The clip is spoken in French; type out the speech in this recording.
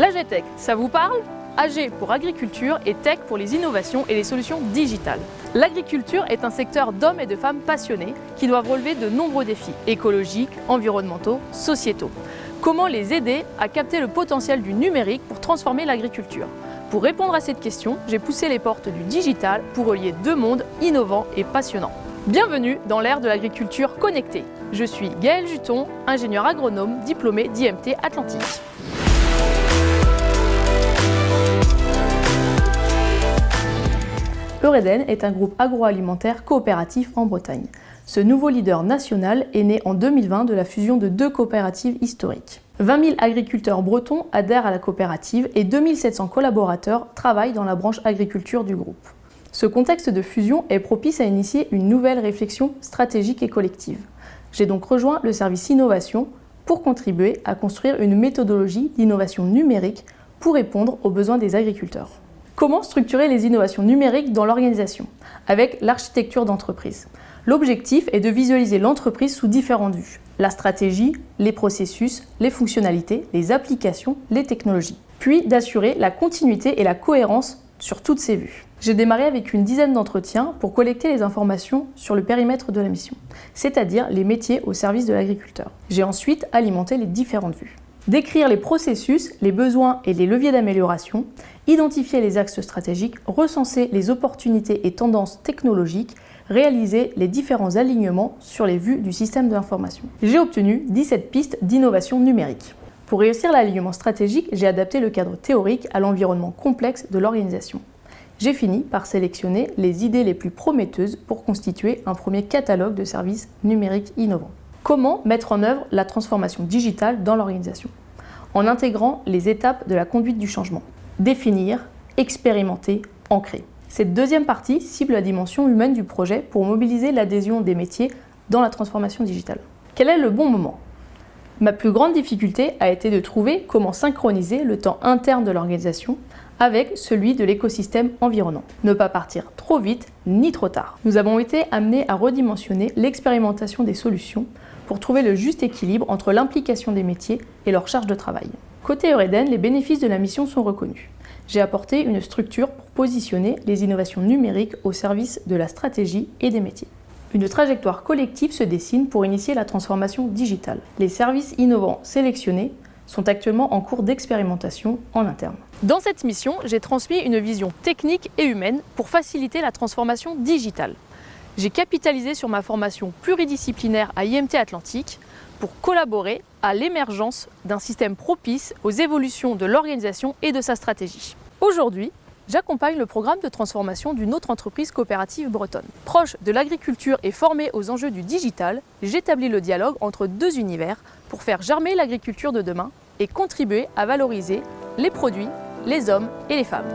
L'AGTech, ça vous parle? AG pour agriculture et Tech pour les innovations et les solutions digitales. L'agriculture est un secteur d'hommes et de femmes passionnés qui doivent relever de nombreux défis écologiques, environnementaux, sociétaux. Comment les aider à capter le potentiel du numérique pour transformer l'agriculture? Pour répondre à cette question, j'ai poussé les portes du digital pour relier deux mondes innovants et passionnants. Bienvenue dans l'ère de l'agriculture connectée. Je suis Gaëlle Juton, ingénieur agronome diplômé d'IMT Atlantique. Eureden est un groupe agroalimentaire coopératif en Bretagne. Ce nouveau leader national est né en 2020 de la fusion de deux coopératives historiques. 20 000 agriculteurs bretons adhèrent à la coopérative et 2700 collaborateurs travaillent dans la branche agriculture du groupe. Ce contexte de fusion est propice à initier une nouvelle réflexion stratégique et collective. J'ai donc rejoint le service innovation pour contribuer à construire une méthodologie d'innovation numérique pour répondre aux besoins des agriculteurs. Comment structurer les innovations numériques dans l'organisation Avec l'architecture d'entreprise. L'objectif est de visualiser l'entreprise sous différentes vues. La stratégie, les processus, les fonctionnalités, les applications, les technologies. Puis d'assurer la continuité et la cohérence sur toutes ces vues. J'ai démarré avec une dizaine d'entretiens pour collecter les informations sur le périmètre de la mission, c'est-à-dire les métiers au service de l'agriculteur. J'ai ensuite alimenté les différentes vues. Décrire les processus, les besoins et les leviers d'amélioration, identifier les axes stratégiques, recenser les opportunités et tendances technologiques, réaliser les différents alignements sur les vues du système d'information. J'ai obtenu 17 pistes d'innovation numérique. Pour réussir l'alignement stratégique, j'ai adapté le cadre théorique à l'environnement complexe de l'organisation. J'ai fini par sélectionner les idées les plus prometteuses pour constituer un premier catalogue de services numériques innovants. Comment mettre en œuvre la transformation digitale dans l'organisation En intégrant les étapes de la conduite du changement. Définir, expérimenter, ancrer. Cette deuxième partie cible la dimension humaine du projet pour mobiliser l'adhésion des métiers dans la transformation digitale. Quel est le bon moment? Ma plus grande difficulté a été de trouver comment synchroniser le temps interne de l'organisation avec celui de l'écosystème environnant. Ne pas partir trop vite ni trop tard. Nous avons été amenés à redimensionner l'expérimentation des solutions pour trouver le juste équilibre entre l'implication des métiers et leur charge de travail. Côté Eureden, les bénéfices de la mission sont reconnus. J'ai apporté une structure pour positionner les innovations numériques au service de la stratégie et des métiers. Une trajectoire collective se dessine pour initier la transformation digitale. Les services innovants sélectionnés sont actuellement en cours d'expérimentation en interne. Dans cette mission, j'ai transmis une vision technique et humaine pour faciliter la transformation digitale. J'ai capitalisé sur ma formation pluridisciplinaire à IMT Atlantique pour collaborer à l'émergence d'un système propice aux évolutions de l'organisation et de sa stratégie. Aujourd'hui, j'accompagne le programme de transformation d'une autre entreprise coopérative bretonne. Proche de l'agriculture et formée aux enjeux du digital, j'établis le dialogue entre deux univers pour faire germer l'agriculture de demain et contribuer à valoriser les produits, les hommes et les femmes.